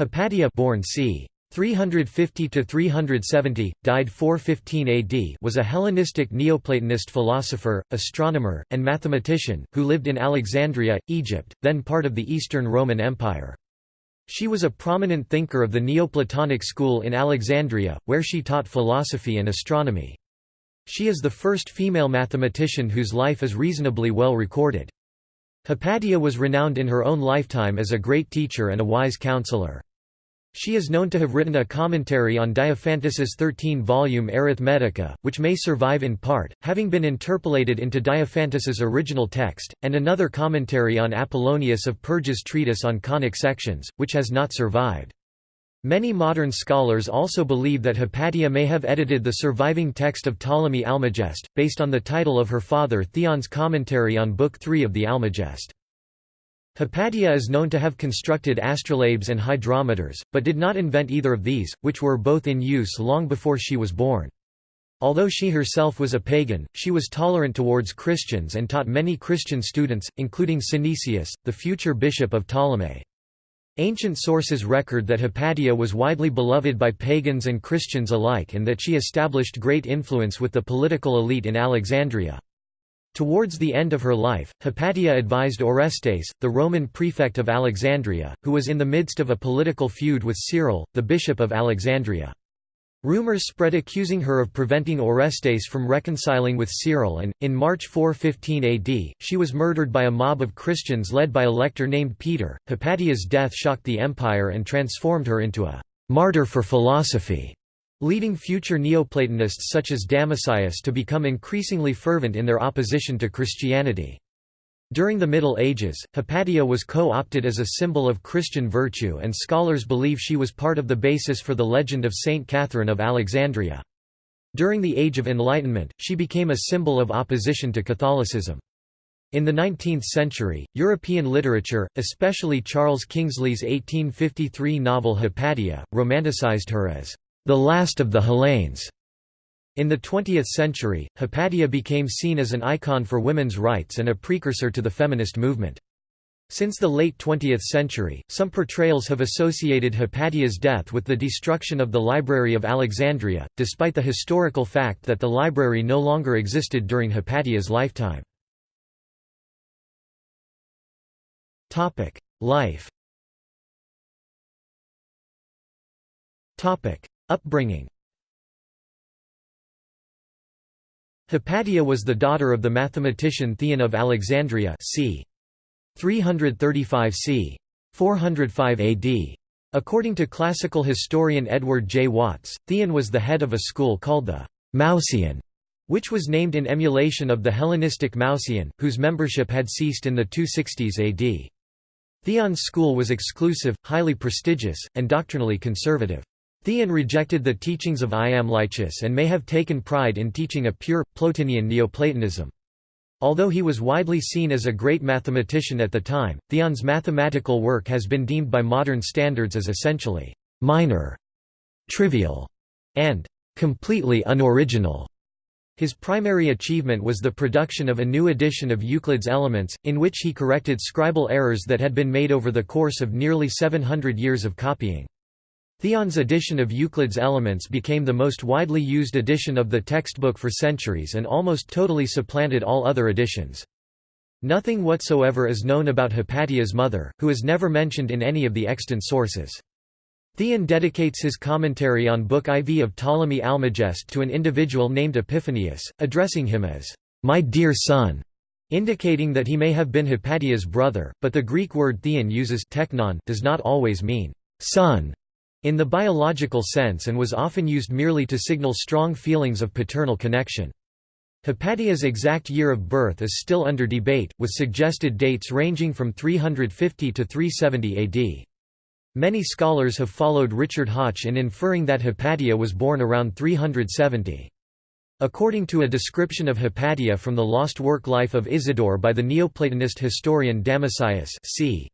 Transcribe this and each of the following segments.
Hypatia born c. 350–370, died 415 AD was a Hellenistic Neoplatonist philosopher, astronomer, and mathematician, who lived in Alexandria, Egypt, then part of the Eastern Roman Empire. She was a prominent thinker of the Neoplatonic school in Alexandria, where she taught philosophy and astronomy. She is the first female mathematician whose life is reasonably well recorded. Hypatia was renowned in her own lifetime as a great teacher and a wise counselor. She is known to have written a commentary on Diophantus's 13-volume Arithmetica, which may survive in part, having been interpolated into Diophantus's original text, and another commentary on Apollonius of Perga's treatise on conic sections, which has not survived. Many modern scholars also believe that Hypatia may have edited the surviving text of Ptolemy Almagest, based on the title of her father Theon's commentary on Book 3 of the Almagest. Hypatia is known to have constructed astrolabes and hydrometers, but did not invent either of these, which were both in use long before she was born. Although she herself was a pagan, she was tolerant towards Christians and taught many Christian students, including Synesius, the future bishop of Ptolemy. Ancient sources record that Hypatia was widely beloved by pagans and Christians alike and that she established great influence with the political elite in Alexandria. Towards the end of her life, Hypatia advised Orestes, the Roman prefect of Alexandria, who was in the midst of a political feud with Cyril, the bishop of Alexandria. Rumors spread accusing her of preventing Orestes from reconciling with Cyril and, in March 415 AD, she was murdered by a mob of Christians led by a lector named Peter. Hypatia's death shocked the empire and transformed her into a martyr for philosophy leading future Neoplatonists such as Damascius to become increasingly fervent in their opposition to Christianity. During the Middle Ages, Hypatia was co-opted as a symbol of Christian virtue and scholars believe she was part of the basis for the legend of Saint Catherine of Alexandria. During the Age of Enlightenment, she became a symbol of opposition to Catholicism. In the 19th century, European literature, especially Charles Kingsley's 1853 novel Hypatia, romanticized her as the last of the Hellenes. In the 20th century, Hypatia became seen as an icon for women's rights and a precursor to the feminist movement. Since the late 20th century, some portrayals have associated Hypatia's death with the destruction of the Library of Alexandria, despite the historical fact that the library no longer existed during Hypatia's lifetime. Life Upbringing Hypatia was the daughter of the mathematician Theon of Alexandria c. 335 c. 405 AD. According to classical historian Edward J. Watts, Theon was the head of a school called the Mouseion, which was named in emulation of the Hellenistic Mouseion, whose membership had ceased in the 260s AD. Theon's school was exclusive, highly prestigious, and doctrinally conservative. Theon rejected the teachings of Iamblichus and may have taken pride in teaching a pure, Plotinian Neoplatonism. Although he was widely seen as a great mathematician at the time, Theon's mathematical work has been deemed by modern standards as essentially minor, trivial, and completely unoriginal. His primary achievement was the production of a new edition of Euclid's Elements, in which he corrected scribal errors that had been made over the course of nearly 700 years of copying. Theon's edition of Euclid's Elements became the most widely used edition of the textbook for centuries and almost totally supplanted all other editions. Nothing whatsoever is known about Hypatia's mother, who is never mentioned in any of the extant sources. Theon dedicates his commentary on Book IV of Ptolemy Almagest to an individual named Epiphanius, addressing him as, "'My dear son' indicating that he may have been Hypatia's brother, but the Greek word theon uses teknon does not always mean son in the biological sense and was often used merely to signal strong feelings of paternal connection. Hypatia's exact year of birth is still under debate, with suggested dates ranging from 350 to 370 AD. Many scholars have followed Richard Hoche in inferring that Hypatia was born around 370. According to a description of Hypatia from the lost work Life of Isidore by the Neoplatonist historian Damascius c.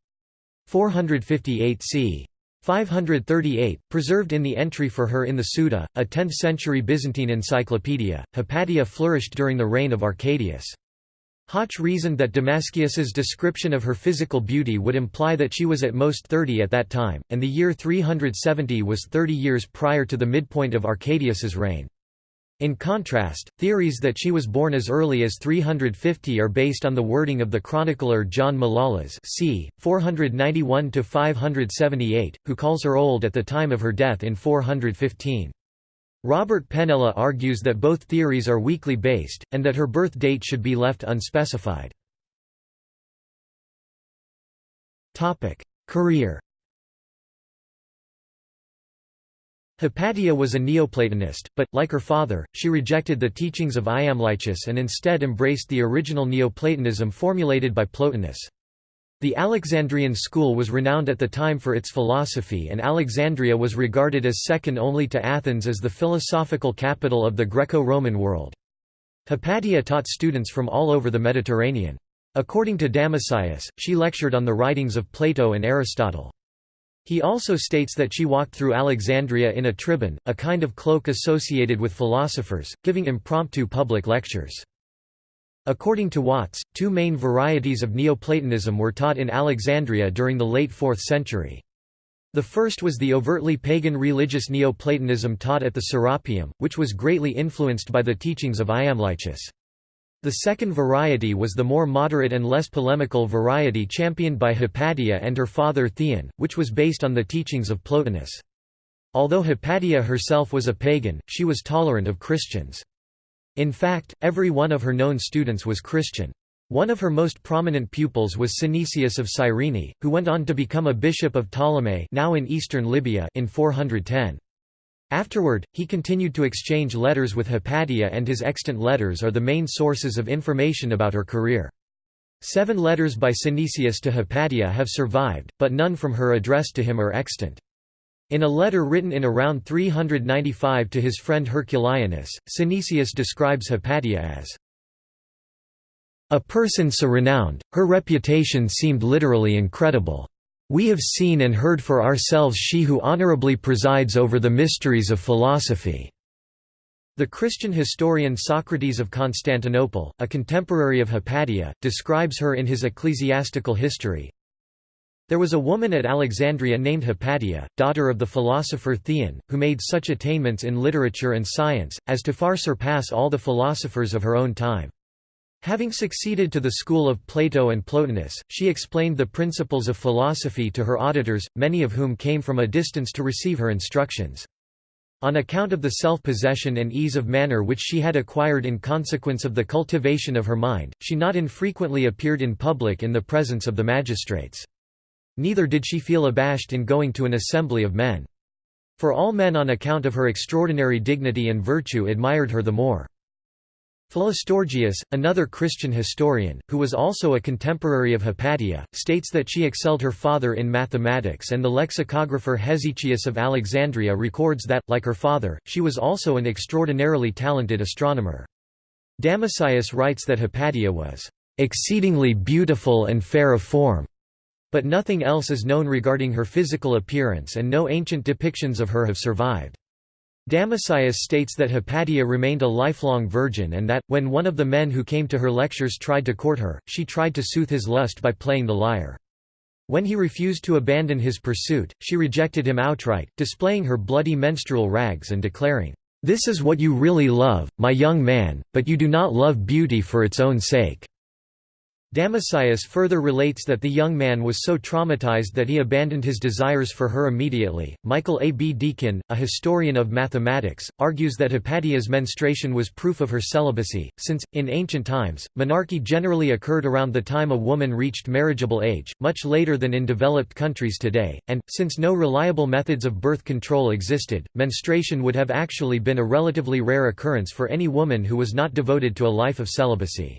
458 c. 538, preserved in the entry for her in the Suda, a 10th-century Byzantine encyclopedia, Hypatia flourished during the reign of Arcadius. Hoche reasoned that Damascius's description of her physical beauty would imply that she was at most 30 at that time, and the year 370 was 30 years prior to the midpoint of Arcadius's reign. In contrast, theories that she was born as early as 350 are based on the wording of the chronicler John Malalas c. 491–578, who calls her old at the time of her death in 415. Robert Penella argues that both theories are weakly based, and that her birth date should be left unspecified. Career Hypatia was a Neoplatonist, but, like her father, she rejected the teachings of Iamblichus and instead embraced the original Neoplatonism formulated by Plotinus. The Alexandrian school was renowned at the time for its philosophy and Alexandria was regarded as second only to Athens as the philosophical capital of the Greco-Roman world. Hypatia taught students from all over the Mediterranean. According to Damascius, she lectured on the writings of Plato and Aristotle. He also states that she walked through Alexandria in a tribon, a kind of cloak associated with philosophers, giving impromptu public lectures. According to Watts, two main varieties of Neoplatonism were taught in Alexandria during the late 4th century. The first was the overtly pagan religious Neoplatonism taught at the Serapeum, which was greatly influenced by the teachings of Iamblichus. The second variety was the more moderate and less polemical variety championed by Hypatia and her father Theon, which was based on the teachings of Plotinus. Although Hypatia herself was a pagan, she was tolerant of Christians. In fact, every one of her known students was Christian. One of her most prominent pupils was Synesius of Cyrene, who went on to become a bishop of Ptolemais now in eastern Libya in 410. Afterward, he continued to exchange letters with Hypatia and his extant letters are the main sources of information about her career. Seven letters by Synesius to Hypatia have survived, but none from her addressed to him are extant. In a letter written in around 395 to his friend Herculianus, Synesius describes Hypatia as a person so renowned, her reputation seemed literally incredible. We have seen and heard for ourselves she who honorably presides over the mysteries of philosophy." The Christian historian Socrates of Constantinople, a contemporary of Hypatia, describes her in his ecclesiastical history, there was a woman at Alexandria named Hypatia, daughter of the philosopher Theon, who made such attainments in literature and science, as to far surpass all the philosophers of her own time. Having succeeded to the school of Plato and Plotinus, she explained the principles of philosophy to her auditors, many of whom came from a distance to receive her instructions. On account of the self-possession and ease of manner which she had acquired in consequence of the cultivation of her mind, she not infrequently appeared in public in the presence of the magistrates. Neither did she feel abashed in going to an assembly of men. For all men on account of her extraordinary dignity and virtue admired her the more. Philostorgius, another Christian historian, who was also a contemporary of Hypatia, states that she excelled her father in mathematics and the lexicographer Hesychius of Alexandria records that, like her father, she was also an extraordinarily talented astronomer. Damascius writes that Hypatia was "...exceedingly beautiful and fair of form." But nothing else is known regarding her physical appearance and no ancient depictions of her have survived. Damascius states that Hypatia remained a lifelong virgin and that, when one of the men who came to her lectures tried to court her, she tried to soothe his lust by playing the lyre. When he refused to abandon his pursuit, she rejected him outright, displaying her bloody menstrual rags and declaring, "'This is what you really love, my young man, but you do not love beauty for its own sake.' Damascius further relates that the young man was so traumatized that he abandoned his desires for her immediately. Michael A. B. Deakin, a historian of mathematics, argues that Hypatia's menstruation was proof of her celibacy, since, in ancient times, menarche generally occurred around the time a woman reached marriageable age, much later than in developed countries today, and, since no reliable methods of birth control existed, menstruation would have actually been a relatively rare occurrence for any woman who was not devoted to a life of celibacy.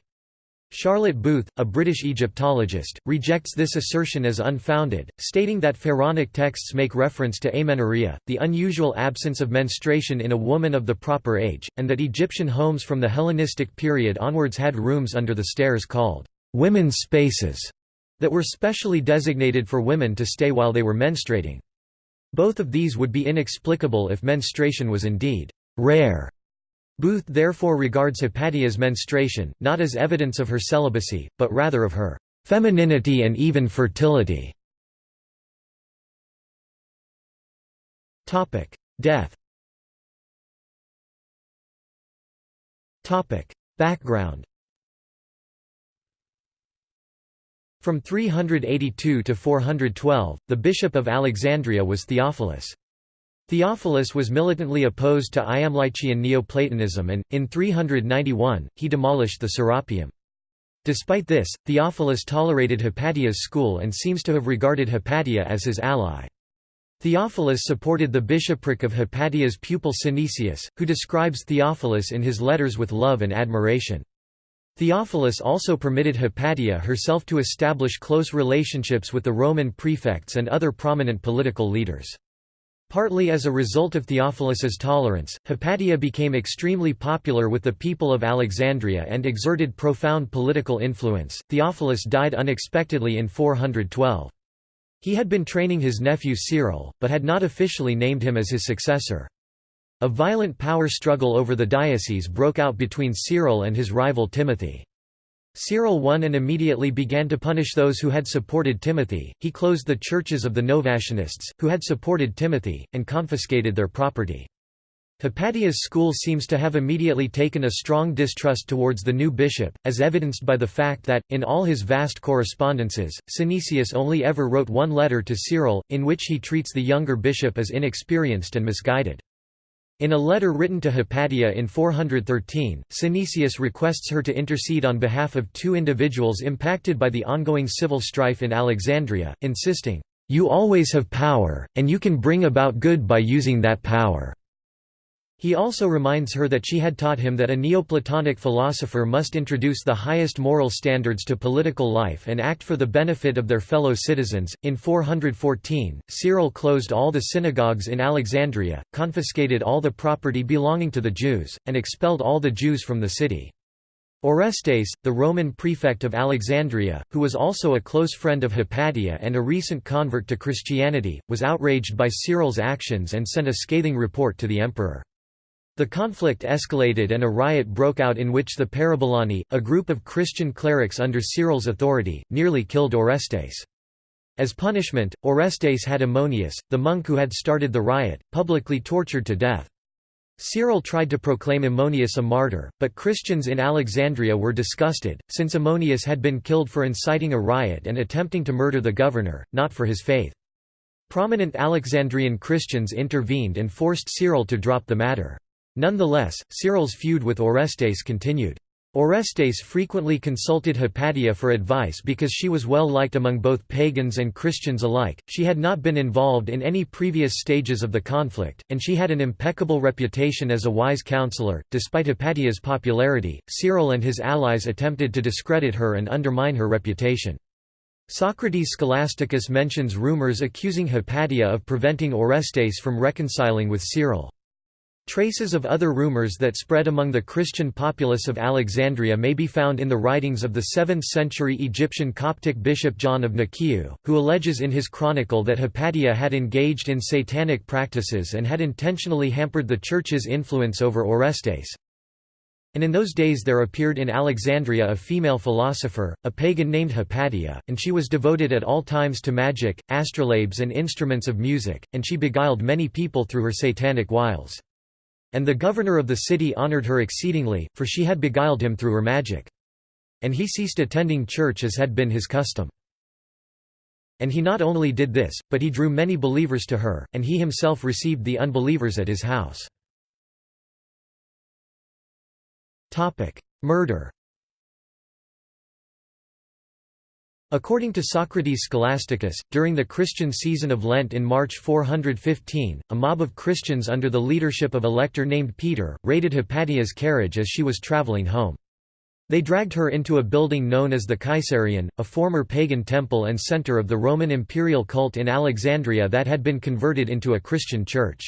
Charlotte Booth, a British Egyptologist, rejects this assertion as unfounded, stating that Pharaonic texts make reference to amenorrhea, the unusual absence of menstruation in a woman of the proper age, and that Egyptian homes from the Hellenistic period onwards had rooms under the stairs called women's spaces that were specially designated for women to stay while they were menstruating. Both of these would be inexplicable if menstruation was indeed rare Booth therefore regards Hypatia's menstruation, not as evidence of her celibacy, but rather of her femininity and even fertility. Death Background From 382 to 412, the bishop of Alexandria was Theophilus. Theophilus was militantly opposed to Iamblichian Neoplatonism and, in 391, he demolished the Serapeum. Despite this, Theophilus tolerated Hypatia's school and seems to have regarded Hypatia as his ally. Theophilus supported the bishopric of Hypatia's pupil Synesius, who describes Theophilus in his letters with love and admiration. Theophilus also permitted Hypatia herself to establish close relationships with the Roman prefects and other prominent political leaders. Partly as a result of Theophilus's tolerance, Hypatia became extremely popular with the people of Alexandria and exerted profound political influence. Theophilus died unexpectedly in 412. He had been training his nephew Cyril, but had not officially named him as his successor. A violent power struggle over the diocese broke out between Cyril and his rival Timothy. Cyril won and immediately began to punish those who had supported Timothy. He closed the churches of the Novatianists, who had supported Timothy, and confiscated their property. Hypatia's school seems to have immediately taken a strong distrust towards the new bishop, as evidenced by the fact that, in all his vast correspondences, Synesius only ever wrote one letter to Cyril, in which he treats the younger bishop as inexperienced and misguided. In a letter written to Hypatia in 413, Synesius requests her to intercede on behalf of two individuals impacted by the ongoing civil strife in Alexandria, insisting, "...you always have power, and you can bring about good by using that power." He also reminds her that she had taught him that a Neoplatonic philosopher must introduce the highest moral standards to political life and act for the benefit of their fellow citizens. In 414, Cyril closed all the synagogues in Alexandria, confiscated all the property belonging to the Jews, and expelled all the Jews from the city. Orestes, the Roman prefect of Alexandria, who was also a close friend of Hypatia and a recent convert to Christianity, was outraged by Cyril's actions and sent a scathing report to the emperor. The conflict escalated and a riot broke out in which the Parabolani, a group of Christian clerics under Cyril's authority, nearly killed Orestes. As punishment, Orestes had Ammonius, the monk who had started the riot, publicly tortured to death. Cyril tried to proclaim Ammonius a martyr, but Christians in Alexandria were disgusted, since Ammonius had been killed for inciting a riot and attempting to murder the governor, not for his faith. Prominent Alexandrian Christians intervened and forced Cyril to drop the matter. Nonetheless, Cyril's feud with Orestes continued. Orestes frequently consulted Hypatia for advice because she was well liked among both pagans and Christians alike, she had not been involved in any previous stages of the conflict, and she had an impeccable reputation as a wise counselor. Despite Hypatia's popularity, Cyril and his allies attempted to discredit her and undermine her reputation. Socrates Scholasticus mentions rumors accusing Hypatia of preventing Orestes from reconciling with Cyril. Traces of other rumors that spread among the Christian populace of Alexandria may be found in the writings of the 7th-century Egyptian Coptic bishop John of Nikiu, who alleges in his chronicle that Hypatia had engaged in satanic practices and had intentionally hampered the Church's influence over Orestes. And in those days there appeared in Alexandria a female philosopher, a pagan named Hypatia, and she was devoted at all times to magic, astrolabes and instruments of music, and she beguiled many people through her satanic wiles. And the governor of the city honored her exceedingly, for she had beguiled him through her magic. And he ceased attending church as had been his custom. And he not only did this, but he drew many believers to her, and he himself received the unbelievers at his house. Murder According to Socrates Scholasticus, during the Christian season of Lent in March 415, a mob of Christians under the leadership of a lector named Peter, raided Hypatia's carriage as she was traveling home. They dragged her into a building known as the Caesarion, a former pagan temple and center of the Roman imperial cult in Alexandria that had been converted into a Christian church.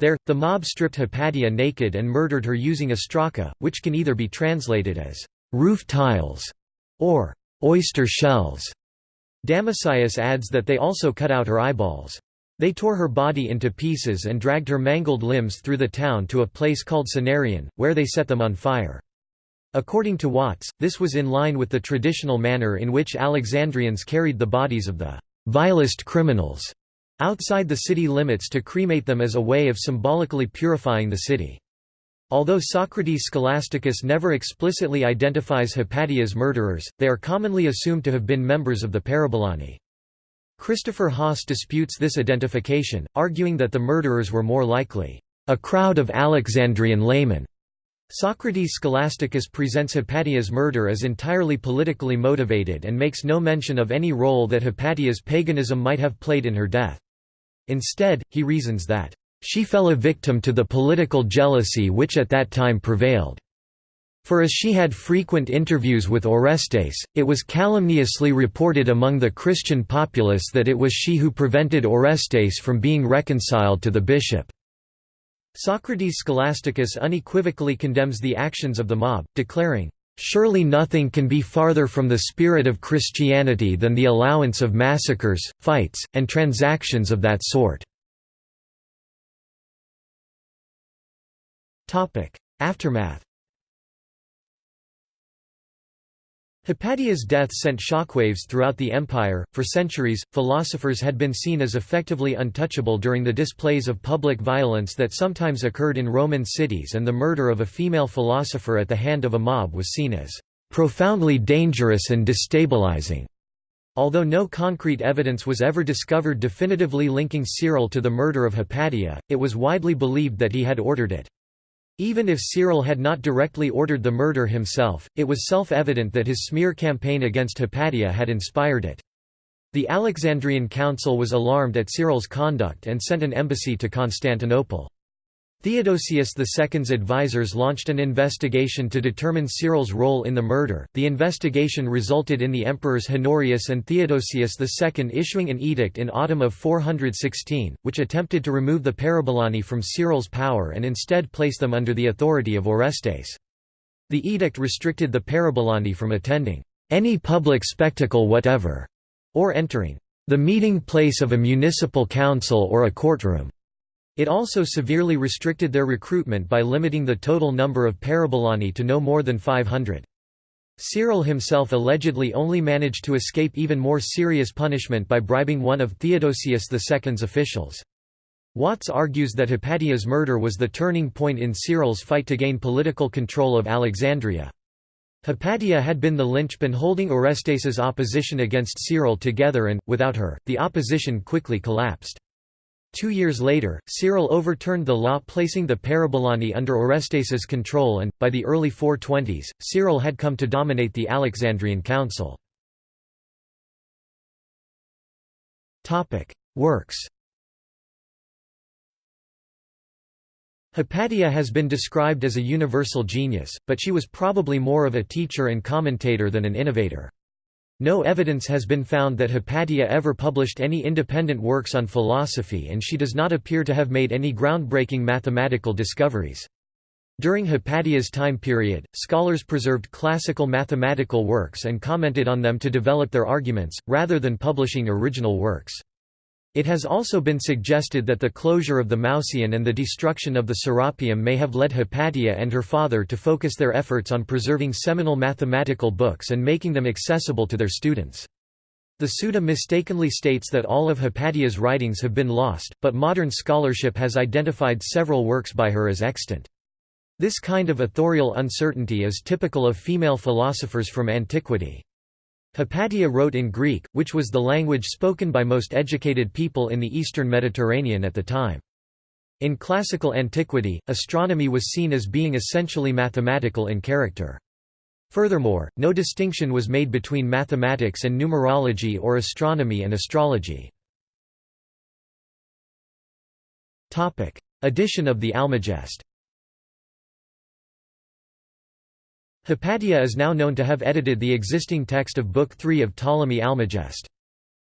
There, the mob stripped Hypatia naked and murdered her using ostraka, which can either be translated as roof tiles or oyster shells. Damascius adds that they also cut out her eyeballs. They tore her body into pieces and dragged her mangled limbs through the town to a place called Kinaron, where they set them on fire. According to Watts, this was in line with the traditional manner in which Alexandrians carried the bodies of the vilest criminals outside the city limits to cremate them as a way of symbolically purifying the city. Although Socrates Scholasticus never explicitly identifies Hypatia's murderers, they are commonly assumed to have been members of the Parabolani. Christopher Haas disputes this identification, arguing that the murderers were more likely a crowd of Alexandrian laymen Socrates Scholasticus presents Hypatia's murder as entirely politically motivated and makes no mention of any role that Hypatia's paganism might have played in her death. Instead, he reasons that, "...she fell a victim to the political jealousy which at that time prevailed." For as she had frequent interviews with Orestes, it was calumniously reported among the Christian populace that it was she who prevented Orestes from being reconciled to the bishop. Socrates Scholasticus unequivocally condemns the actions of the mob, declaring, "...surely nothing can be farther from the spirit of Christianity than the allowance of massacres, fights, and transactions of that sort." Aftermath Hypatia's death sent shockwaves throughout the empire. For centuries, philosophers had been seen as effectively untouchable during the displays of public violence that sometimes occurred in Roman cities, and the murder of a female philosopher at the hand of a mob was seen as profoundly dangerous and destabilizing. Although no concrete evidence was ever discovered definitively linking Cyril to the murder of Hypatia, it was widely believed that he had ordered it. Even if Cyril had not directly ordered the murder himself, it was self-evident that his smear campaign against Hypatia had inspired it. The Alexandrian Council was alarmed at Cyril's conduct and sent an embassy to Constantinople. Theodosius II's advisors launched an investigation to determine Cyril's role in the murder. The investigation resulted in the emperors Honorius and Theodosius II issuing an edict in autumn of 416, which attempted to remove the Parabolani from Cyril's power and instead place them under the authority of Orestes. The edict restricted the Parabolani from attending any public spectacle whatever, or entering the meeting place of a municipal council or a courtroom. It also severely restricted their recruitment by limiting the total number of parabolani to no more than 500. Cyril himself allegedly only managed to escape even more serious punishment by bribing one of Theodosius II's officials. Watts argues that Hypatia's murder was the turning point in Cyril's fight to gain political control of Alexandria. Hypatia had been the linchpin holding Orestes's opposition against Cyril together and, without her, the opposition quickly collapsed. Two years later, Cyril overturned the law placing the Parabolani under Orestes's control and, by the early 420s, Cyril had come to dominate the Alexandrian Council. Works Hypatia has been described as a universal genius, but she was probably more of a teacher and commentator than an innovator. No evidence has been found that Hypatia ever published any independent works on philosophy and she does not appear to have made any groundbreaking mathematical discoveries. During Hypatia's time period, scholars preserved classical mathematical works and commented on them to develop their arguments, rather than publishing original works. It has also been suggested that the closure of the Mouseion and the destruction of the Serapeum may have led Hypatia and her father to focus their efforts on preserving seminal mathematical books and making them accessible to their students. The Suda mistakenly states that all of Hypatia's writings have been lost, but modern scholarship has identified several works by her as extant. This kind of authorial uncertainty is typical of female philosophers from antiquity. Hypatia wrote in Greek, which was the language spoken by most educated people in the eastern Mediterranean at the time. In classical antiquity, astronomy was seen as being essentially mathematical in character. Furthermore, no distinction was made between mathematics and numerology or astronomy and astrology. Edition of the Almagest Hypatia is now known to have edited the existing text of Book 3 of Ptolemy Almagest.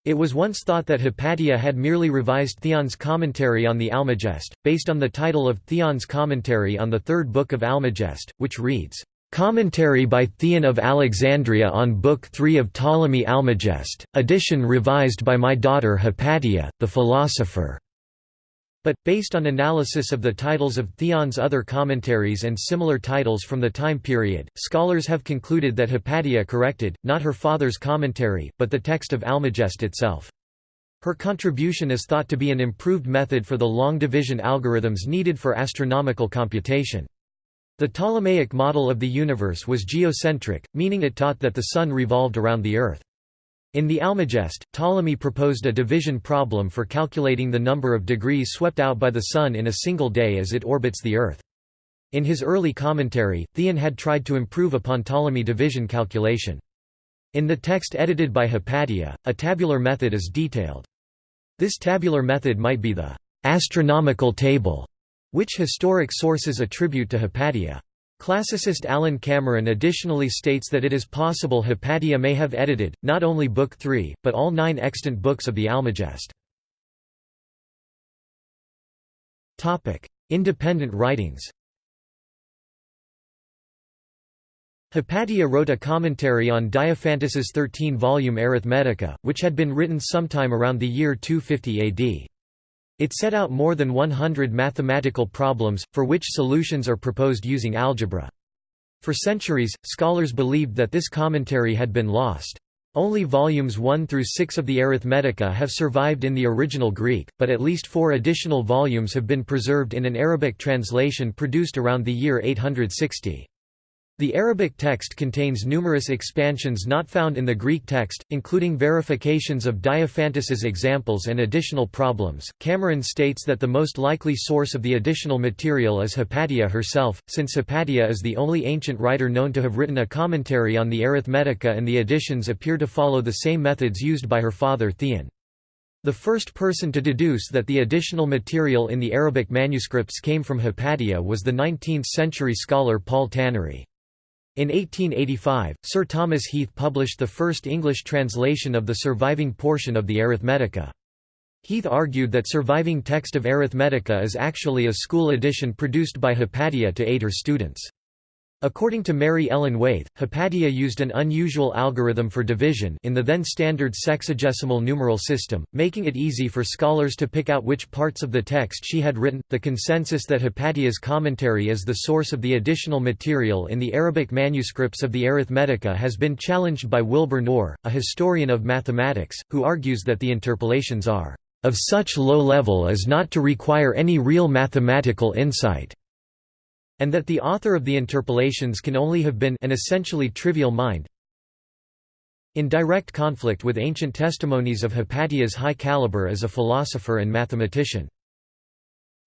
It was once thought that Hypatia had merely revised Theon's commentary on the Almagest, based on the title of Theon's commentary on the third book of Almagest, which reads, Commentary by Theon of Alexandria on Book 3 of Ptolemy Almagest, edition revised by my daughter Hypatia, the philosopher. But, based on analysis of the titles of Theon's other commentaries and similar titles from the time period, scholars have concluded that Hypatia corrected, not her father's commentary, but the text of Almagest itself. Her contribution is thought to be an improved method for the long division algorithms needed for astronomical computation. The Ptolemaic model of the universe was geocentric, meaning it taught that the Sun revolved around the Earth. In the Almagest, Ptolemy proposed a division problem for calculating the number of degrees swept out by the Sun in a single day as it orbits the Earth. In his early commentary, Theon had tried to improve upon Ptolemy division calculation. In the text edited by Hypatia, a tabular method is detailed. This tabular method might be the astronomical table, which historic sources attribute to Hypatia. Classicist Alan Cameron additionally states that it is possible Hypatia may have edited, not only Book 3, but all nine extant books of the Almagest. Independent writings Hypatia wrote a commentary on Diophantus's 13-volume Arithmetica, which had been written sometime around the year 250 AD. It set out more than 100 mathematical problems, for which solutions are proposed using algebra. For centuries, scholars believed that this commentary had been lost. Only volumes 1 through 6 of the Arithmetica have survived in the original Greek, but at least four additional volumes have been preserved in an Arabic translation produced around the year 860. The Arabic text contains numerous expansions not found in the Greek text, including verifications of Diophantus's examples and additional problems. Cameron states that the most likely source of the additional material is Hypatia herself, since Hypatia is the only ancient writer known to have written a commentary on the Arithmetica and the additions appear to follow the same methods used by her father Theon. The first person to deduce that the additional material in the Arabic manuscripts came from Hypatia was the 19th-century scholar Paul Tannery. In 1885, Sir Thomas Heath published the first English translation of the surviving portion of the Arithmetica. Heath argued that surviving text of Arithmetica is actually a school edition produced by Hypatia to aid her students. According to Mary Ellen Waithe, Hypatia used an unusual algorithm for division in the then standard sexagesimal numeral system, making it easy for scholars to pick out which parts of the text she had written. The consensus that Hypatia's commentary is the source of the additional material in the Arabic manuscripts of the Arithmetica has been challenged by Wilbur Knorr, a historian of mathematics, who argues that the interpolations are of such low level as not to require any real mathematical insight and that the author of the interpolations can only have been an essentially trivial mind in direct conflict with ancient testimonies of Hypatia's high caliber as a philosopher and mathematician.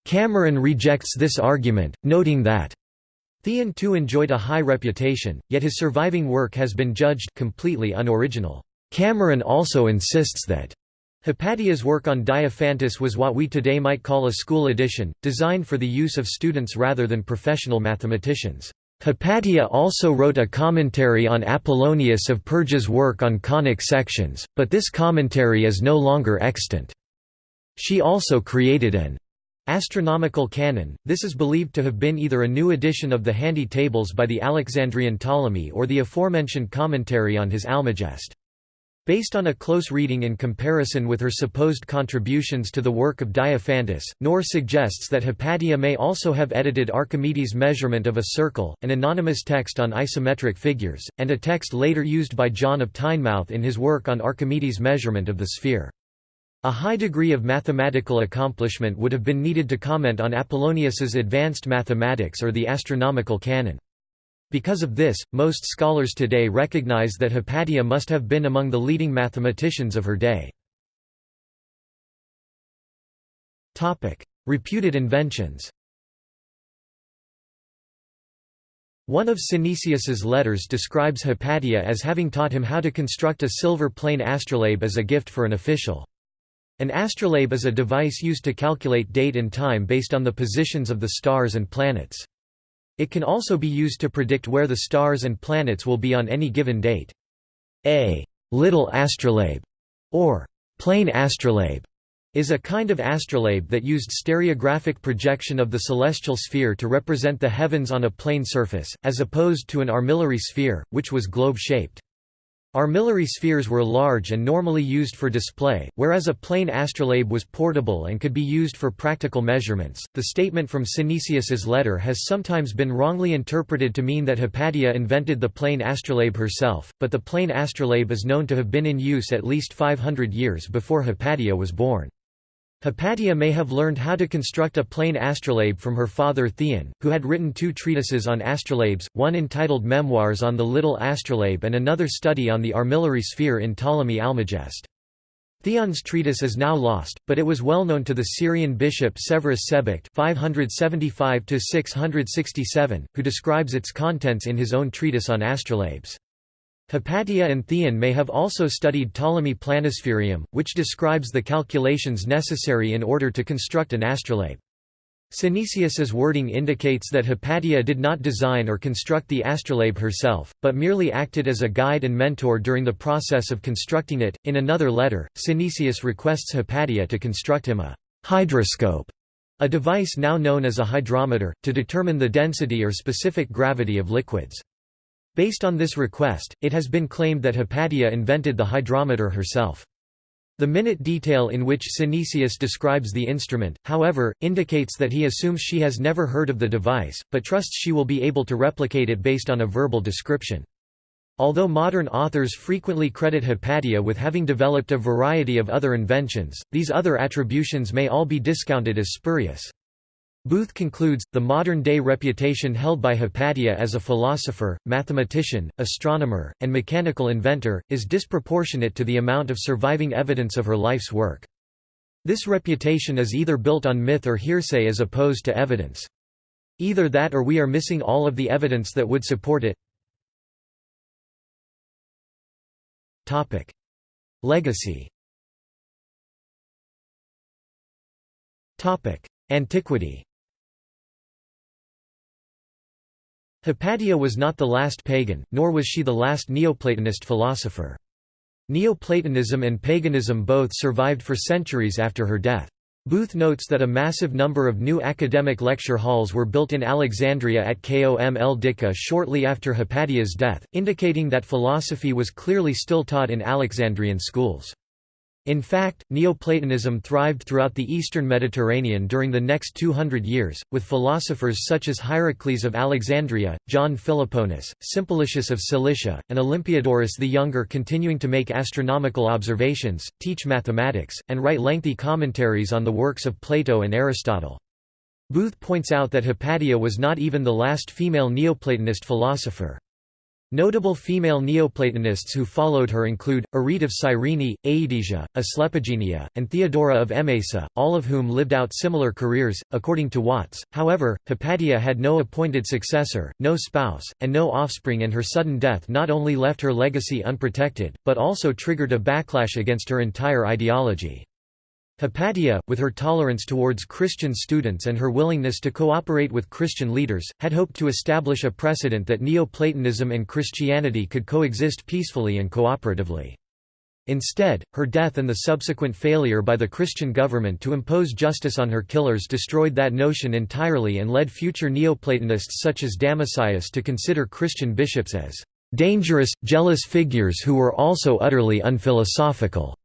Cameron rejects this argument, noting that Theon too enjoyed a high reputation, yet his surviving work has been judged completely unoriginal. Cameron also insists that Hypatia's work on Diophantus was what we today might call a school edition, designed for the use of students rather than professional mathematicians. Hypatia also wrote a commentary on Apollonius of Perga's work on conic sections, but this commentary is no longer extant. She also created an astronomical canon. This is believed to have been either a new edition of the handy tables by the Alexandrian Ptolemy or the aforementioned commentary on his Almagest. Based on a close reading in comparison with her supposed contributions to the work of Diophantus, Knorr suggests that Hypatia may also have edited Archimedes' measurement of a circle, an anonymous text on isometric figures, and a text later used by John of Tynemouth in his work on Archimedes' measurement of the sphere. A high degree of mathematical accomplishment would have been needed to comment on Apollonius's advanced mathematics or the astronomical canon. Because of this, most scholars today recognize that Hypatia must have been among the leading mathematicians of her day. Reputed inventions One of Synesius's letters describes Hypatia as having taught him how to construct a silver plane astrolabe as a gift for an official. An astrolabe is a device used to calculate date and time based on the positions of the stars and planets. It can also be used to predict where the stars and planets will be on any given date. A little astrolabe or plane astrolabe is a kind of astrolabe that used stereographic projection of the celestial sphere to represent the heavens on a plane surface, as opposed to an armillary sphere, which was globe-shaped. Armillary spheres were large and normally used for display, whereas a plane astrolabe was portable and could be used for practical measurements. The statement from Synesius's letter has sometimes been wrongly interpreted to mean that Hypatia invented the plane astrolabe herself, but the plane astrolabe is known to have been in use at least 500 years before Hypatia was born. Hypatia may have learned how to construct a plane astrolabe from her father Theon, who had written two treatises on astrolabes, one entitled Memoirs on the Little Astrolabe and another study on the armillary sphere in Ptolemy Almagest. Theon's treatise is now lost, but it was well known to the Syrian bishop Severus Sebokht 575 who describes its contents in his own treatise on astrolabes. Hypatia and Theon may have also studied Ptolemy Planispherium, which describes the calculations necessary in order to construct an astrolabe. Synesius's wording indicates that Hypatia did not design or construct the astrolabe herself, but merely acted as a guide and mentor during the process of constructing it. In another letter, Synesius requests Hypatia to construct him a hydroscope, a device now known as a hydrometer, to determine the density or specific gravity of liquids. Based on this request, it has been claimed that Hypatia invented the hydrometer herself. The minute detail in which Synesius describes the instrument, however, indicates that he assumes she has never heard of the device, but trusts she will be able to replicate it based on a verbal description. Although modern authors frequently credit Hypatia with having developed a variety of other inventions, these other attributions may all be discounted as spurious. Booth concludes, the modern-day reputation held by Hypatia as a philosopher, mathematician, astronomer, and mechanical inventor, is disproportionate to the amount of surviving evidence of her life's work. This reputation is either built on myth or hearsay as opposed to evidence. Either that or we are missing all of the evidence that would support it. Legacy Antiquity Hypatia was not the last pagan, nor was she the last Neoplatonist philosopher. Neoplatonism and paganism both survived for centuries after her death. Booth notes that a massive number of new academic lecture halls were built in Alexandria at Kom el Dika shortly after Hypatia's death, indicating that philosophy was clearly still taught in Alexandrian schools. In fact, Neoplatonism thrived throughout the eastern Mediterranean during the next 200 years, with philosophers such as Hierocles of Alexandria, John Philoponus, Simplicius of Cilicia, and Olympiodorus the Younger continuing to make astronomical observations, teach mathematics, and write lengthy commentaries on the works of Plato and Aristotle. Booth points out that Hypatia was not even the last female Neoplatonist philosopher. Notable female Neoplatonists who followed her include, Arete of Cyrene, Aedesia, Asclepigenia, and Theodora of Emesa, all of whom lived out similar careers, according to Watts. However, Hypatia had no appointed successor, no spouse, and no offspring and her sudden death not only left her legacy unprotected, but also triggered a backlash against her entire ideology. Hypatia, with her tolerance towards Christian students and her willingness to cooperate with Christian leaders, had hoped to establish a precedent that Neoplatonism and Christianity could coexist peacefully and cooperatively. Instead, her death and the subsequent failure by the Christian government to impose justice on her killers destroyed that notion entirely and led future Neoplatonists such as Damascius to consider Christian bishops as dangerous, jealous figures who were also utterly unphilosophical.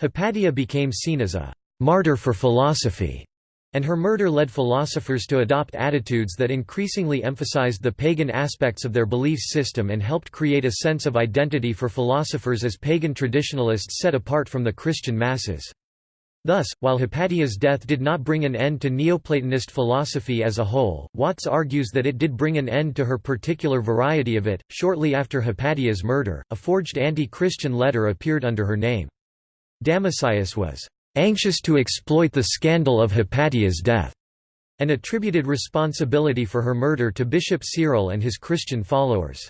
Hypatia became seen as a «martyr for philosophy», and her murder led philosophers to adopt attitudes that increasingly emphasized the pagan aspects of their belief system and helped create a sense of identity for philosophers as pagan traditionalists set apart from the Christian masses. Thus, while Hypatia's death did not bring an end to Neoplatonist philosophy as a whole, Watts argues that it did bring an end to her particular variety of it. Shortly after Hypatia's murder, a forged anti Christian letter appeared under her name. Damascius was anxious to exploit the scandal of Hypatia's death, and attributed responsibility for her murder to Bishop Cyril and his Christian followers.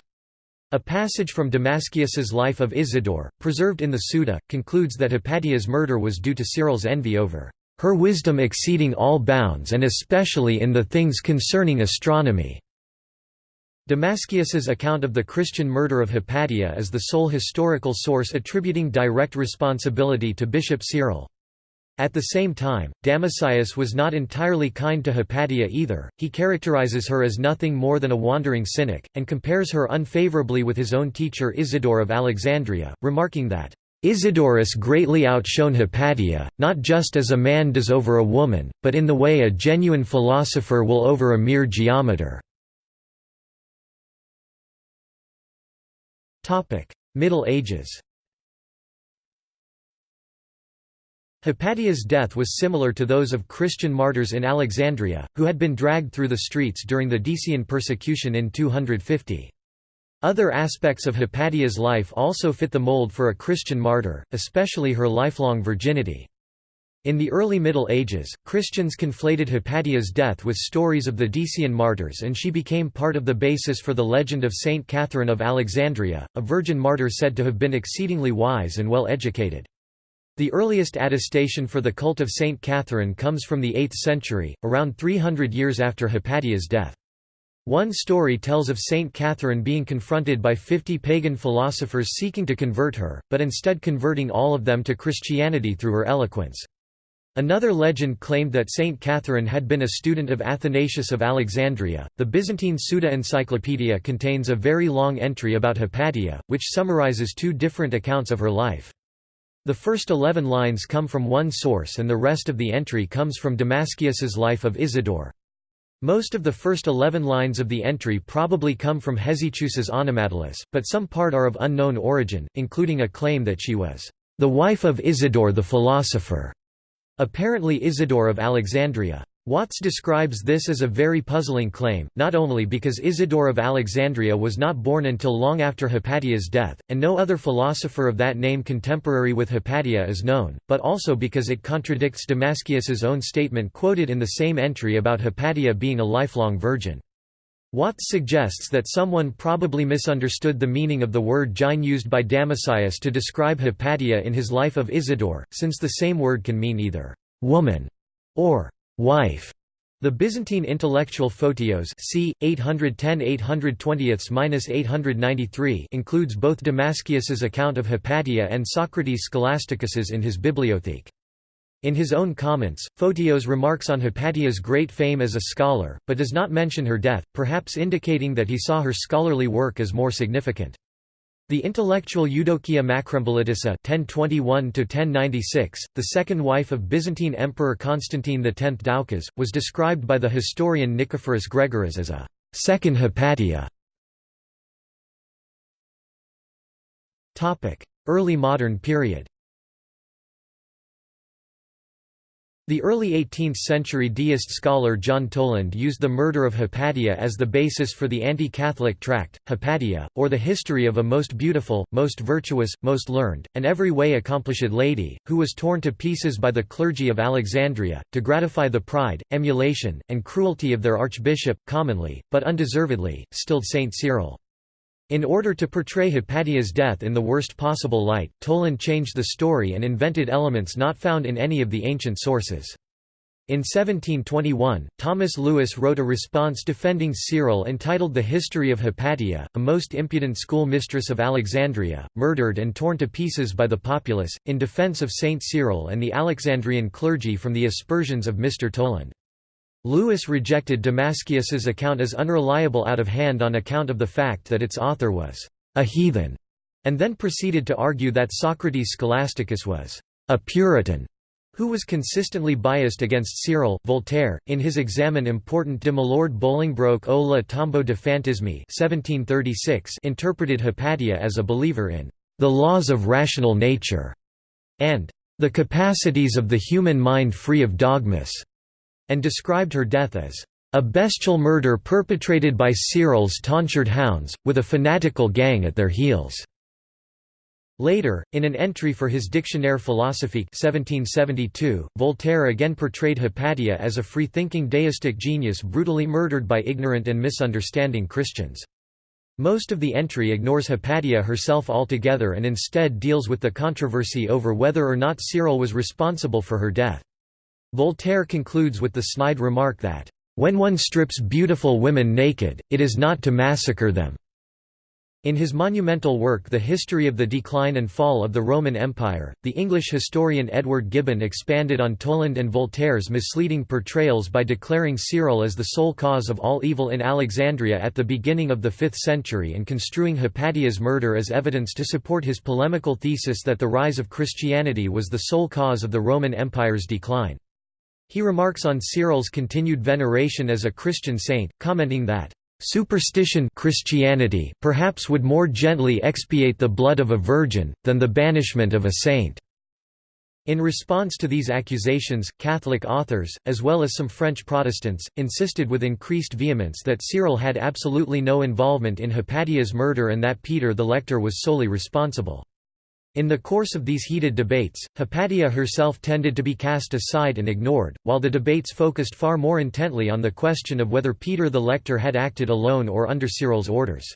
A passage from Damascius's Life of Isidore, preserved in the Suda, concludes that Hypatia's murder was due to Cyril's envy over her wisdom exceeding all bounds and especially in the things concerning astronomy. Damascius's account of the Christian murder of Hypatia is the sole historical source attributing direct responsibility to Bishop Cyril. At the same time, Damascius was not entirely kind to Hypatia either, he characterizes her as nothing more than a wandering cynic, and compares her unfavorably with his own teacher Isidore of Alexandria, remarking that, Isidorus greatly outshone Hypatia, not just as a man does over a woman, but in the way a genuine philosopher will over a mere geometer. Middle Ages Hypatia's death was similar to those of Christian martyrs in Alexandria, who had been dragged through the streets during the Decian persecution in 250. Other aspects of Hypatia's life also fit the mold for a Christian martyr, especially her lifelong virginity. In the early Middle Ages, Christians conflated Hypatia's death with stories of the Decian martyrs and she became part of the basis for the legend of Saint Catherine of Alexandria, a virgin martyr said to have been exceedingly wise and well educated. The earliest attestation for the cult of Saint Catherine comes from the 8th century, around 300 years after Hypatia's death. One story tells of Saint Catherine being confronted by fifty pagan philosophers seeking to convert her, but instead converting all of them to Christianity through her eloquence. Another legend claimed that Saint Catherine had been a student of Athanasius of Alexandria. The Byzantine Suda Encyclopedia contains a very long entry about Hypatia, which summarizes two different accounts of her life. The first eleven lines come from one source and the rest of the entry comes from Damascius's Life of Isidore. Most of the first eleven lines of the entry probably come from Hesychius's Onomatologos, but some part are of unknown origin, including a claim that she was the wife of Isidore the philosopher, apparently Isidore of Alexandria. Watts describes this as a very puzzling claim, not only because Isidore of Alexandria was not born until long after Hypatia's death, and no other philosopher of that name contemporary with Hypatia is known, but also because it contradicts Damascius's own statement quoted in the same entry about Hypatia being a lifelong virgin. Watts suggests that someone probably misunderstood the meaning of the word gyne used by Damascius to describe Hypatia in his Life of Isidore, since the same word can mean either «woman» or wife. The Byzantine intellectual Photios c. 810–820–893 includes both Damascius's account of Hypatia and Socrates Scholasticus's in his Bibliotheca. In his own comments, Photios remarks on Hypatia's great fame as a scholar, but does not mention her death, perhaps indicating that he saw her scholarly work as more significant. The intellectual Eudokia Macrembolitissa (1021–1096), the second wife of Byzantine Emperor Constantine X Doukas, was described by the historian Nicephorus Gregoras as a second Hypatia. Topic: Early modern period. The early 18th-century deist scholar John Toland used the murder of Hypatia as the basis for the anti-Catholic tract, Hypatia, or the history of a most beautiful, most virtuous, most learned, and every way accomplished lady, who was torn to pieces by the clergy of Alexandria, to gratify the pride, emulation, and cruelty of their archbishop, commonly, but undeservedly, stilled Saint Cyril. In order to portray Hypatia's death in the worst possible light, Toland changed the story and invented elements not found in any of the ancient sources. In 1721, Thomas Lewis wrote a response defending Cyril entitled The History of Hypatia, a most impudent schoolmistress of Alexandria, murdered and torn to pieces by the populace, in defense of Saint Cyril and the Alexandrian clergy from the aspersions of Mr. Toland. Lewis rejected Damascius's account as unreliable out of hand on account of the fact that its author was a heathen, and then proceeded to argue that Socrates Scholasticus was a Puritan who was consistently biased against Cyril. Voltaire, in his Examen important de Milord Bolingbroke o la tombeau de Fanatisme 1736 interpreted Hypatia as a believer in the laws of rational nature and the capacities of the human mind free of dogmas and described her death as a bestial murder perpetrated by Cyril's tonsured hounds, with a fanatical gang at their heels. Later, in an entry for his Dictionnaire philosophique 1772, Voltaire again portrayed Hypatia as a free-thinking deistic genius brutally murdered by ignorant and misunderstanding Christians. Most of the entry ignores Hypatia herself altogether and instead deals with the controversy over whether or not Cyril was responsible for her death. Voltaire concludes with the snide remark that, "...when one strips beautiful women naked, it is not to massacre them." In his monumental work The History of the Decline and Fall of the Roman Empire, the English historian Edward Gibbon expanded on Toland and Voltaire's misleading portrayals by declaring Cyril as the sole cause of all evil in Alexandria at the beginning of the 5th century and construing Hypatia's murder as evidence to support his polemical thesis that the rise of Christianity was the sole cause of the Roman Empire's decline. He remarks on Cyril's continued veneration as a Christian saint, commenting that Superstition Christianity perhaps would more gently expiate the blood of a virgin, than the banishment of a saint." In response to these accusations, Catholic authors, as well as some French Protestants, insisted with increased vehemence that Cyril had absolutely no involvement in Hypatia's murder and that Peter the Lector was solely responsible. In the course of these heated debates, Hypatia herself tended to be cast aside and ignored, while the debates focused far more intently on the question of whether Peter the Lector had acted alone or under Cyril's orders.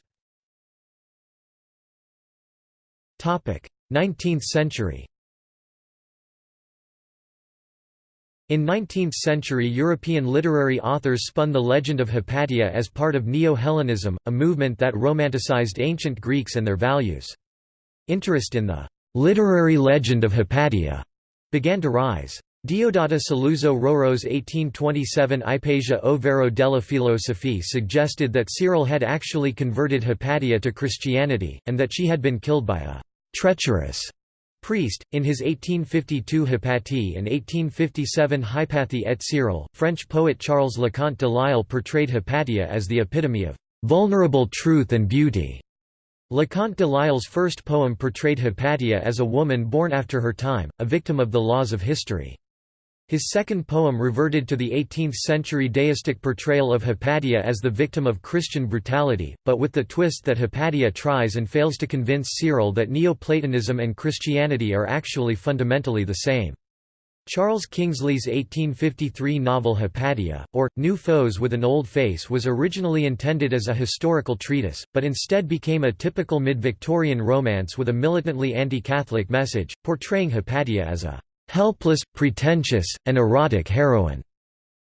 19th century In 19th-century European literary authors spun the legend of Hypatia as part of Neo-Hellenism, a movement that romanticized ancient Greeks and their values. Interest in the literary legend of Hypatia began to rise. Diodata Saluzzo Roero's 1827 Ipazia o Vero della Filosofia suggested that Cyril had actually converted Hypatia to Christianity, and that she had been killed by a treacherous priest. In his 1852 Hypatie and 1857 Hypatie et Cyril, French poet Charles Leconte de Lisle portrayed Hypatia as the epitome of vulnerable truth and beauty. Leconte de Lisle's first poem portrayed Hypatia as a woman born after her time, a victim of the laws of history. His second poem reverted to the 18th-century deistic portrayal of Hypatia as the victim of Christian brutality, but with the twist that Hypatia tries and fails to convince Cyril that Neoplatonism and Christianity are actually fundamentally the same. Charles Kingsley's 1853 novel Hypatia, or, New Foes with an Old Face was originally intended as a historical treatise, but instead became a typical mid-Victorian romance with a militantly anti-Catholic message, portraying Hypatia as a "...helpless, pretentious, and erotic heroine",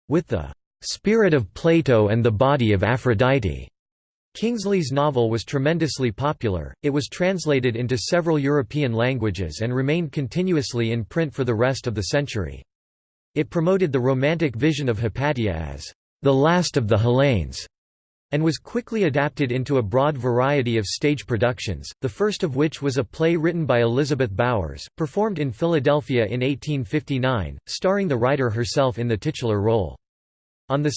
with the "...spirit of Plato and the body of Aphrodite." Kingsley's novel was tremendously popular, it was translated into several European languages and remained continuously in print for the rest of the century. It promoted the romantic vision of Hypatia as the last of the Hellenes, and was quickly adapted into a broad variety of stage productions, the first of which was a play written by Elizabeth Bowers, performed in Philadelphia in 1859, starring the writer herself in the titular role. On 2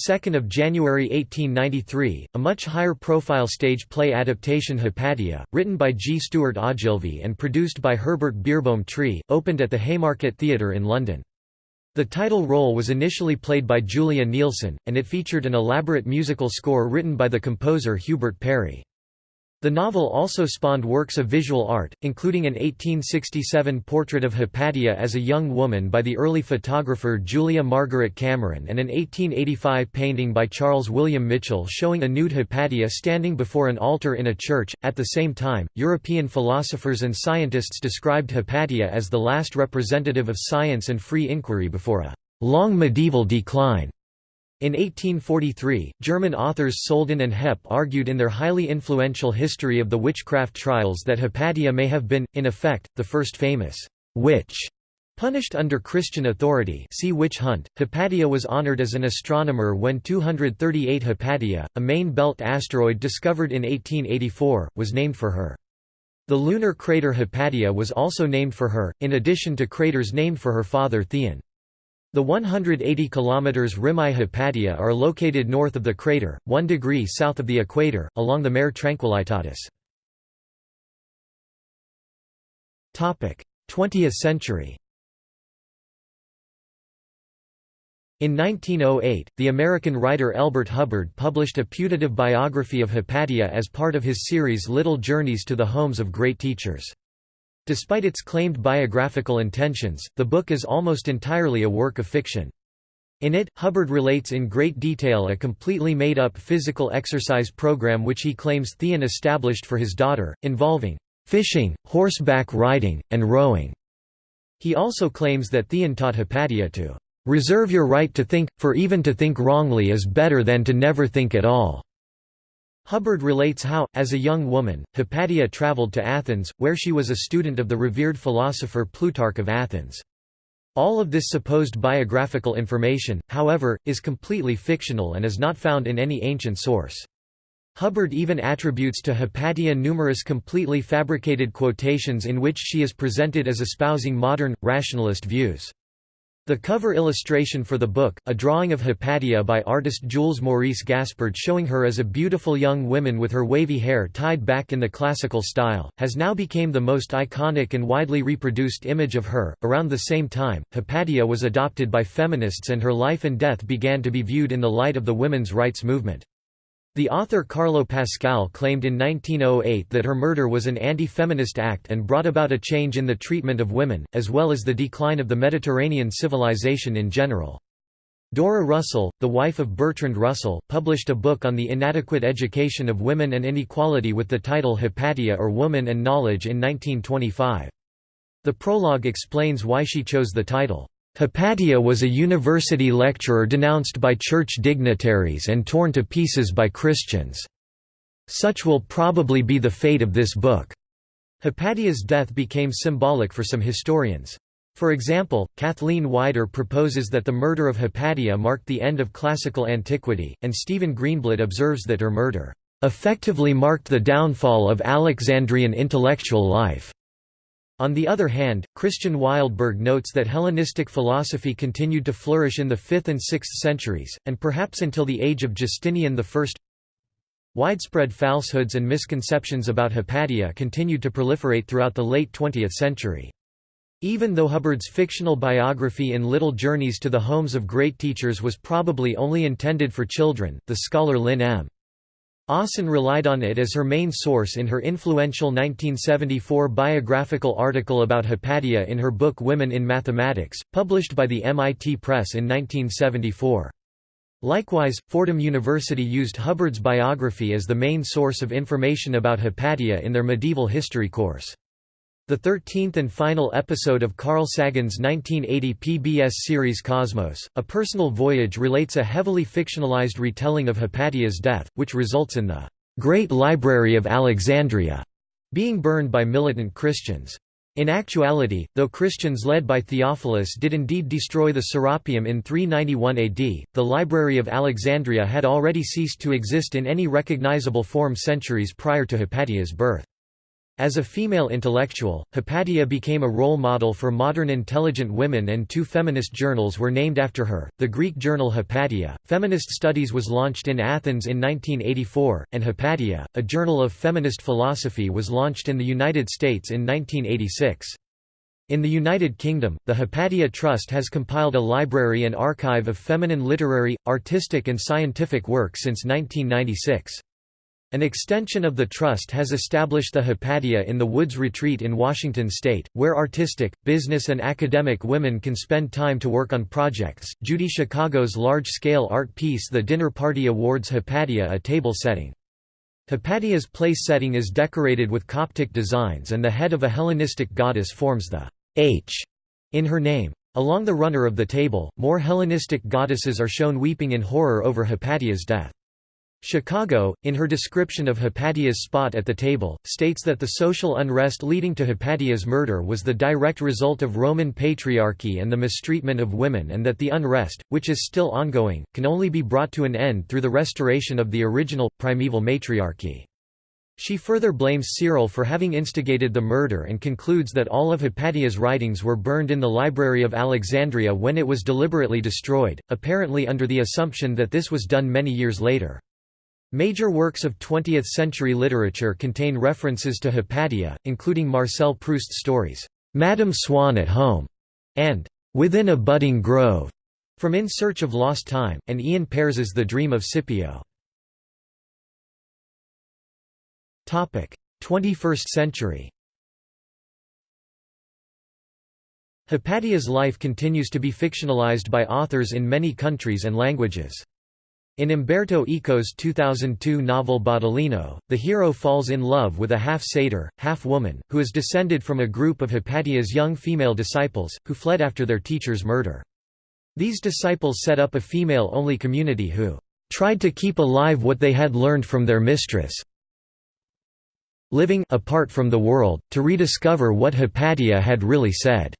January 1893, a much higher-profile stage play adaptation Hypatia, written by G. Stuart Ogilvie and produced by Herbert Beerbohm Tree, opened at the Haymarket Theatre in London. The title role was initially played by Julia Neilson, and it featured an elaborate musical score written by the composer Hubert Parry. The novel also spawned works of visual art, including an 1867 portrait of Hypatia as a young woman by the early photographer Julia Margaret Cameron and an 1885 painting by Charles William Mitchell showing a nude Hypatia standing before an altar in a church. At the same time, European philosophers and scientists described Hypatia as the last representative of science and free inquiry before a long medieval decline. In 1843, German authors Soldan and Heppe argued in their highly influential History of the Witchcraft Trials that Hypatia may have been, in effect, the first famous witch Punished under Christian authority see witch hunt. Hypatia was honored as an astronomer when 238 Hypatia, a main belt asteroid discovered in 1884, was named for her. The lunar crater Hypatia was also named for her, in addition to craters named for her father Theon. The 180 km Rimae Hypatia are located north of the crater, 1 degree south of the equator, along the Mare Tranquillitatis. 20th century In 1908, the American writer Elbert Hubbard published a putative biography of Hypatia as part of his series Little Journeys to the Homes of Great Teachers. Despite its claimed biographical intentions, the book is almost entirely a work of fiction. In it, Hubbard relates in great detail a completely made-up physical exercise program which he claims Theon established for his daughter, involving fishing, horseback riding, and rowing. He also claims that Theon taught Hypatia to reserve your right to think, for even to think wrongly is better than to never think at all. Hubbard relates how, as a young woman, Hypatia traveled to Athens, where she was a student of the revered philosopher Plutarch of Athens. All of this supposed biographical information, however, is completely fictional and is not found in any ancient source. Hubbard even attributes to Hypatia numerous completely fabricated quotations in which she is presented as espousing modern, rationalist views. The cover illustration for the book, a drawing of Hypatia by artist Jules Maurice Gaspard showing her as a beautiful young woman with her wavy hair tied back in the classical style, has now become the most iconic and widely reproduced image of her. Around the same time, Hypatia was adopted by feminists and her life and death began to be viewed in the light of the women's rights movement. The author Carlo Pascal claimed in 1908 that her murder was an anti-feminist act and brought about a change in the treatment of women, as well as the decline of the Mediterranean civilization in general. Dora Russell, the wife of Bertrand Russell, published a book on the inadequate education of women and inequality with the title Hypatia or Woman and Knowledge in 1925. The prologue explains why she chose the title. Hypatia was a university lecturer denounced by church dignitaries and torn to pieces by Christians. Such will probably be the fate of this book. Hypatia's death became symbolic for some historians. For example, Kathleen Wider proposes that the murder of Hypatia marked the end of classical antiquity, and Stephen Greenblatt observes that her murder effectively marked the downfall of Alexandrian intellectual life. On the other hand, Christian Wildberg notes that Hellenistic philosophy continued to flourish in the 5th and 6th centuries, and perhaps until the age of Justinian I. Widespread falsehoods and misconceptions about Hypatia continued to proliferate throughout the late 20th century. Even though Hubbard's fictional biography in Little Journeys to the Homes of Great Teachers was probably only intended for children, the scholar Lynn M. Osen relied on it as her main source in her influential 1974 biographical article about Hypatia in her book Women in Mathematics, published by the MIT Press in 1974. Likewise, Fordham University used Hubbard's biography as the main source of information about Hypatia in their medieval history course. The thirteenth and final episode of Carl Sagan's 1980 PBS series Cosmos, A Personal Voyage relates a heavily fictionalized retelling of Hypatia's death, which results in the Great Library of Alexandria being burned by militant Christians. In actuality, though Christians led by Theophilus did indeed destroy the Serapeum in 391 AD, the Library of Alexandria had already ceased to exist in any recognizable form centuries prior to Hypatia's birth. As a female intellectual, Hypatia became a role model for modern intelligent women and two feminist journals were named after her, the Greek journal Hypatia. Feminist Studies was launched in Athens in 1984, and Hypatia, a journal of feminist philosophy was launched in the United States in 1986. In the United Kingdom, the Hypatia Trust has compiled a library and archive of feminine literary, artistic and scientific work since 1996. An extension of the trust has established the Hypatia in the Woods Retreat in Washington state, where artistic, business, and academic women can spend time to work on projects. Judy Chicago's large scale art piece The Dinner Party awards Hypatia a table setting. Hypatia's place setting is decorated with Coptic designs, and the head of a Hellenistic goddess forms the H in her name. Along the runner of the table, more Hellenistic goddesses are shown weeping in horror over Hypatia's death. Chicago, in her description of Hypatia's spot at the table, states that the social unrest leading to Hypatia's murder was the direct result of Roman patriarchy and the mistreatment of women and that the unrest, which is still ongoing, can only be brought to an end through the restoration of the original, primeval matriarchy. She further blames Cyril for having instigated the murder and concludes that all of Hypatia's writings were burned in the Library of Alexandria when it was deliberately destroyed, apparently under the assumption that this was done many years later. Major works of 20th-century literature contain references to Hypatia, including Marcel Proust's stories, "'Madame Swann at Home' and "'Within a Budding Grove' from In Search of Lost Time, and Ian Pears's The Dream of Scipio. 21st century Hypatia's life continues to be fictionalized by authors in many countries and languages. In Umberto Eco's 2002 novel Baudolino, the hero falls in love with a half-satyr, half-woman, who is descended from a group of Hypatia's young female disciples, who fled after their teacher's murder. These disciples set up a female-only community who tried to keep alive what they had learned from their mistress, living apart from the world, to rediscover what Hypatia had really said.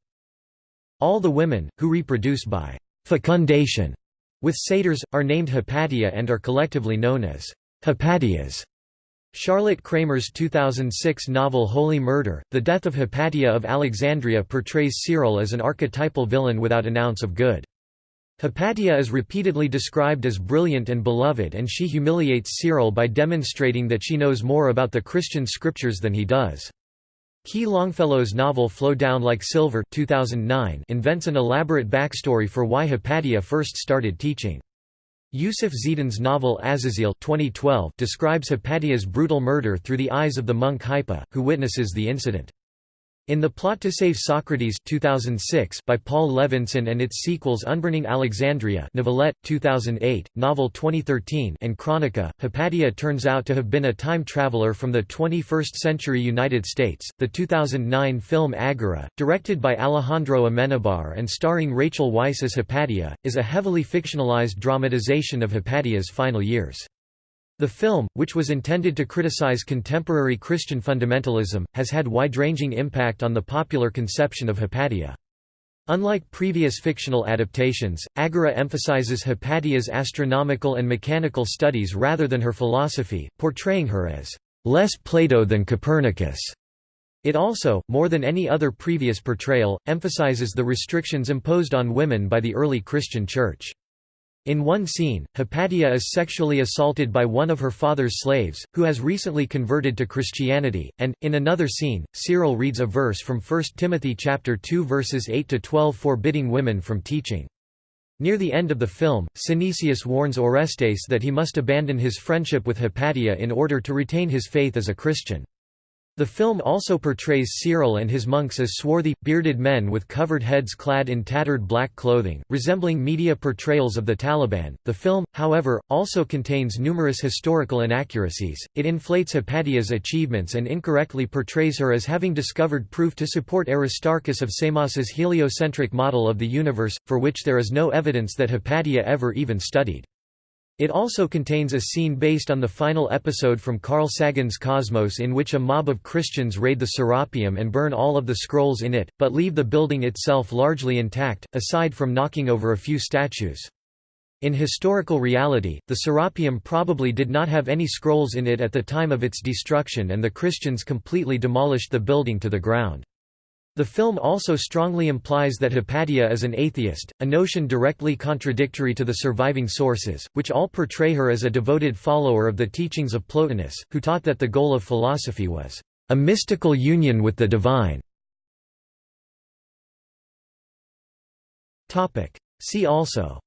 All the women, who reproduce by fecundation with satyrs, are named Hypatia and are collectively known as Hypatias. Charlotte Kramer's 2006 novel Holy Murder, The Death of Hypatia of Alexandria portrays Cyril as an archetypal villain without an ounce of good. Hypatia is repeatedly described as brilliant and beloved and she humiliates Cyril by demonstrating that she knows more about the Christian scriptures than he does. Ki Longfellow's novel Flow Down Like Silver 2009 invents an elaborate backstory for why Hypatia first started teaching. Yusuf Zidan's novel Azazel 2012 describes Hypatia's brutal murder through the eyes of the monk Hypa, who witnesses the incident. In The Plot to Save Socrates 2006 by Paul Levinson and its sequels Unburning Alexandria Novelette, 2008, Novel 2013 and Chronica, Hypatia turns out to have been a time traveler from the 21st century United States. The 2009 film Agora, directed by Alejandro Amenabar and starring Rachel Weisz as Hypatia, is a heavily fictionalized dramatization of Hypatia's final years. The film, which was intended to criticize contemporary Christian fundamentalism, has had wide-ranging impact on the popular conception of Hypatia. Unlike previous fictional adaptations, Agora emphasizes Hypatia's astronomical and mechanical studies rather than her philosophy, portraying her as less Plato than Copernicus. It also, more than any other previous portrayal, emphasizes the restrictions imposed on women by the early Christian Church. In one scene, Hypatia is sexually assaulted by one of her father's slaves, who has recently converted to Christianity, and, in another scene, Cyril reads a verse from 1 Timothy chapter 2 verses 8–12 forbidding women from teaching. Near the end of the film, Synesius warns Orestes that he must abandon his friendship with Hypatia in order to retain his faith as a Christian. The film also portrays Cyril and his monks as swarthy, bearded men with covered heads clad in tattered black clothing, resembling media portrayals of the Taliban. The film, however, also contains numerous historical inaccuracies. It inflates Hypatia's achievements and incorrectly portrays her as having discovered proof to support Aristarchus of Samos's heliocentric model of the universe, for which there is no evidence that Hypatia ever even studied. It also contains a scene based on the final episode from Carl Sagan's Cosmos in which a mob of Christians raid the Serapeum and burn all of the scrolls in it, but leave the building itself largely intact, aside from knocking over a few statues. In historical reality, the Serapeum probably did not have any scrolls in it at the time of its destruction and the Christians completely demolished the building to the ground. The film also strongly implies that Hypatia is an atheist, a notion directly contradictory to the surviving sources, which all portray her as a devoted follower of the teachings of Plotinus, who taught that the goal of philosophy was a mystical union with the divine. See also.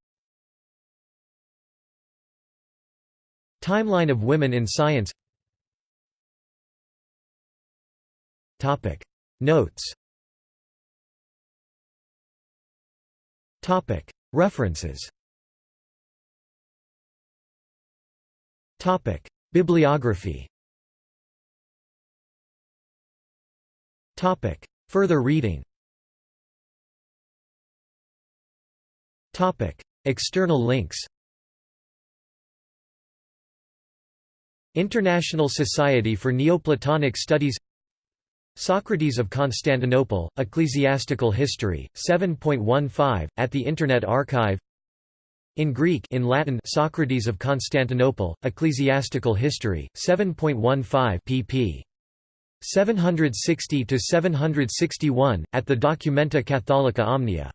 Timeline of women in science. Notes References. Bibliography. Further reading. External links. International Society for Neoplatonic Studies Socrates of Constantinople, Ecclesiastical History, 7.15, at the Internet Archive In Greek in Latin Socrates of Constantinople, Ecclesiastical History, 7.15 pp. 760–761, at the Documenta Catholica Omnia